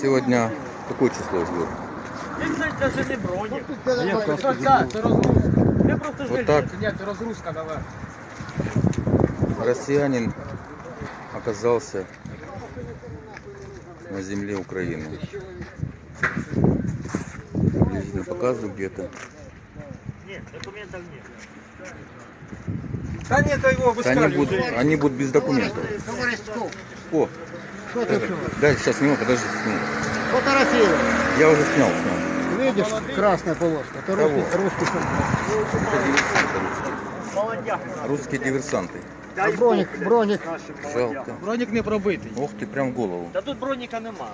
Сегодня какое число идет? Він це навіть не бронік. Ні, Це, просто це, це розгрузка. Ми просто Вот жили. так Ні, це розгрузка давай. россиянин оказался на земле Украины. Приблизительно показываю где-то. Ні, документів ні. Та ні, то його Да Они будут, они будут без документов. О, Что ты это, что? дай сейчас сниму, подожди, сниму. Фотографируй. Я уже снял, снял. Видишь, красная полоска. Это русский, Кого? русский солдат. Это диверсанты русские. Молодяк. Русские диверсанты. А броник, броник. Жалко. Бронік не пробитий. Ох ты, прям в голову. Та тут броніка немає.